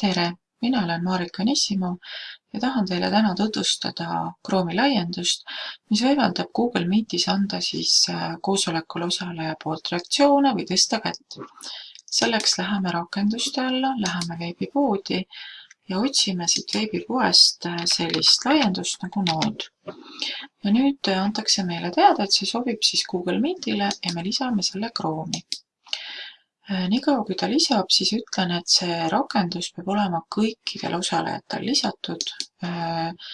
tere, mina olen Marika Nissimo ja tahan teile täna tutvustada Chrome'i laiendust, mis võimaldab Google Meetis anda siis äh, koosolekul osaleja poolt reaktsioone või tõsta kätt. selleks läheme rakenduste alla, läheme veebipoodi ja otsime siit veebipoest äh, sellist laiendust nagu Node. ja nüüd äh, antakse meile teada, et see sobib siis Google Meetile ja me lisame selle Chrome'i. Äh, niikaua kui ta lisab, siis ütlen, et see rakendus peab olema kõikidel osalejatel lisatud. Äh,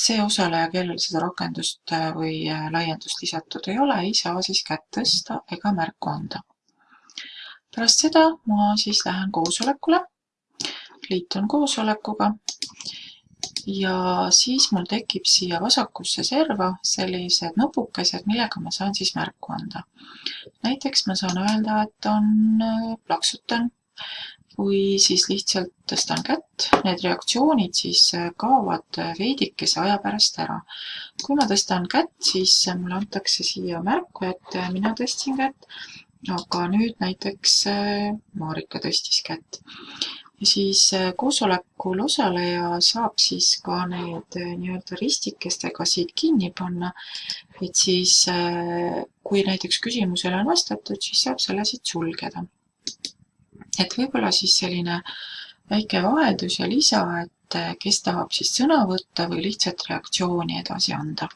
see osaleja, kellel seda rakendust äh, või laiendust lisatud ei ole, ei saa siis kätt tõsta ega märku anda. pärast seda ma siis lähen koosolekule, liitun koosolekuga ja siis mul tekib siia vasakusse serva sellised nupukesed, millega ma saan siis märku anda. Näiteks ma saan öelda, et on äh, plaksutan. Või siis lihtsalt tõstan kätt, need reaktsioonid siis äh, kaovad äh, veidikese aja pärast ära. kui ma tõstan kätt, siis mulle antakse siia märku, et mina tõstsin kätt, aga nüüd näiteks Marika tõstis kätt ja siis äh, koosolekul osaleja saab siis ka need äh, nii-öelda ristikestega siit kinni panna, et siis äh, kui näiteks küsimusele on vastatud, siis saab selle siit sulgeda. et võib-olla siis selline väike vaheldus ja lisa, et kes tahab siis sõna võtta või lihtsalt reaktsiooni edasi anda